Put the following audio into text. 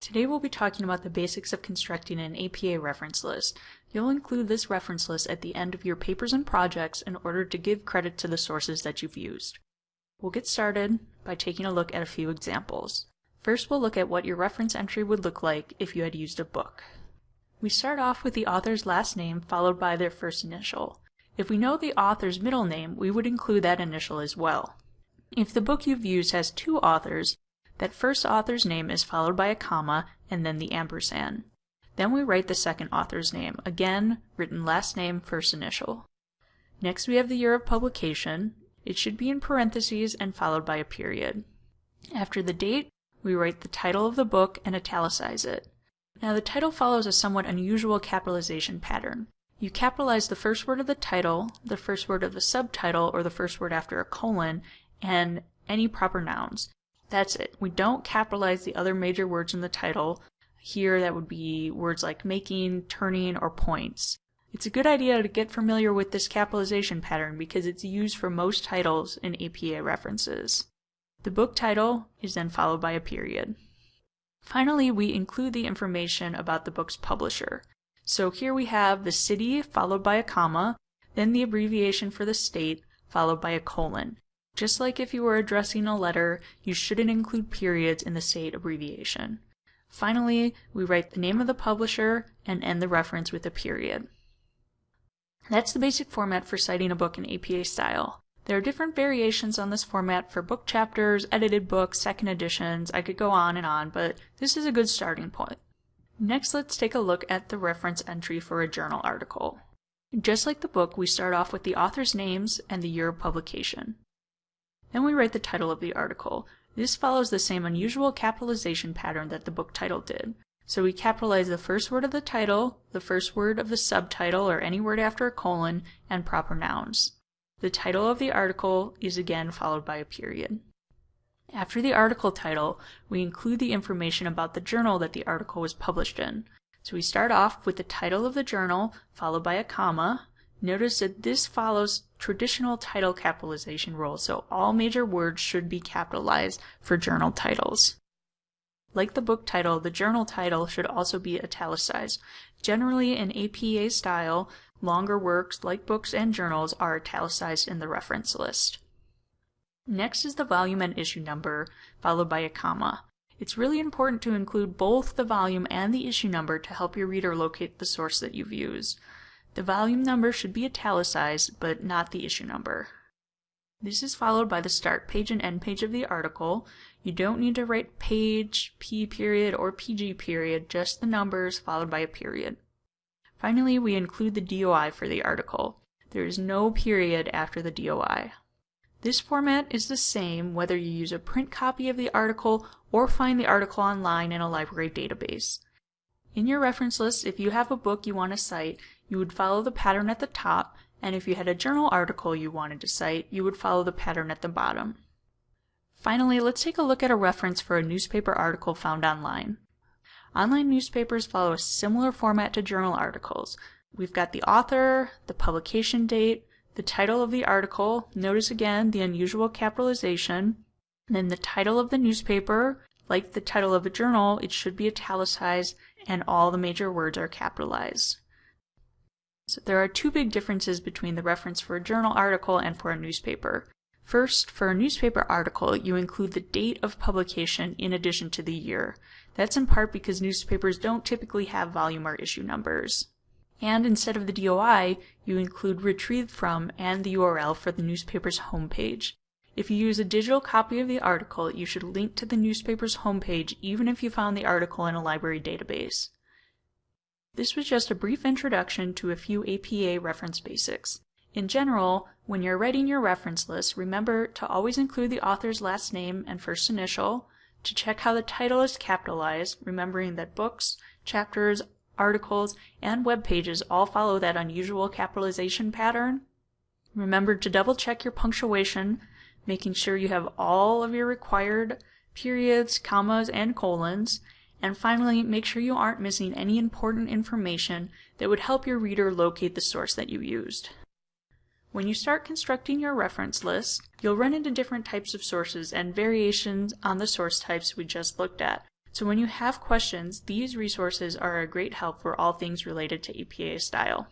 Today we'll be talking about the basics of constructing an APA reference list. You'll include this reference list at the end of your papers and projects in order to give credit to the sources that you've used. We'll get started by taking a look at a few examples. First we'll look at what your reference entry would look like if you had used a book. We start off with the author's last name followed by their first initial. If we know the author's middle name, we would include that initial as well. If the book you've used has two authors, that first author's name is followed by a comma and then the ampersand. Then we write the second author's name, again written last name first initial. Next we have the year of publication. It should be in parentheses and followed by a period. After the date, we write the title of the book and italicize it. Now the title follows a somewhat unusual capitalization pattern. You capitalize the first word of the title, the first word of the subtitle, or the first word after a colon, and any proper nouns. That's it. We don't capitalize the other major words in the title. Here that would be words like making, turning, or points. It's a good idea to get familiar with this capitalization pattern because it's used for most titles in APA references. The book title is then followed by a period. Finally, we include the information about the book's publisher. So here we have the city followed by a comma, then the abbreviation for the state followed by a colon. Just like if you were addressing a letter, you shouldn't include periods in the state abbreviation. Finally, we write the name of the publisher and end the reference with a period. That's the basic format for citing a book in APA style. There are different variations on this format for book chapters, edited books, second editions, I could go on and on, but this is a good starting point. Next, let's take a look at the reference entry for a journal article. Just like the book, we start off with the author's names and the year of publication. Then we write the title of the article. This follows the same unusual capitalization pattern that the book title did. So we capitalize the first word of the title, the first word of the subtitle or any word after a colon, and proper nouns. The title of the article is again followed by a period. After the article title, we include the information about the journal that the article was published in. So we start off with the title of the journal, followed by a comma, Notice that this follows traditional title capitalization rules, so all major words should be capitalized for journal titles. Like the book title, the journal title should also be italicized. Generally, in APA style, longer works like books and journals are italicized in the reference list. Next is the volume and issue number, followed by a comma. It's really important to include both the volume and the issue number to help your reader locate the source that you've used. The volume number should be italicized, but not the issue number. This is followed by the start page and end page of the article. You don't need to write page, P period, or PG period, just the numbers followed by a period. Finally, we include the DOI for the article. There is no period after the DOI. This format is the same whether you use a print copy of the article or find the article online in a library database. In your reference list, if you have a book you want to cite, you would follow the pattern at the top, and if you had a journal article you wanted to cite, you would follow the pattern at the bottom. Finally, let's take a look at a reference for a newspaper article found online. Online newspapers follow a similar format to journal articles. We've got the author, the publication date, the title of the article, notice again the unusual capitalization, then the title of the newspaper, like the title of a journal, it should be italicized, and all the major words are capitalized. So there are two big differences between the reference for a journal article and for a newspaper. First, for a newspaper article, you include the date of publication in addition to the year. That's in part because newspapers don't typically have volume or issue numbers. And instead of the DOI, you include retrieved from and the URL for the newspaper's homepage. If you use a digital copy of the article, you should link to the newspaper's homepage even if you found the article in a library database. This was just a brief introduction to a few APA reference basics. In general, when you're writing your reference list, remember to always include the author's last name and first initial, to check how the title is capitalized, remembering that books, chapters, articles, and web pages all follow that unusual capitalization pattern. Remember to double check your punctuation, making sure you have all of your required periods, commas, and colons, and finally, make sure you aren't missing any important information that would help your reader locate the source that you used. When you start constructing your reference list, you'll run into different types of sources and variations on the source types we just looked at. So when you have questions, these resources are a great help for all things related to APA style.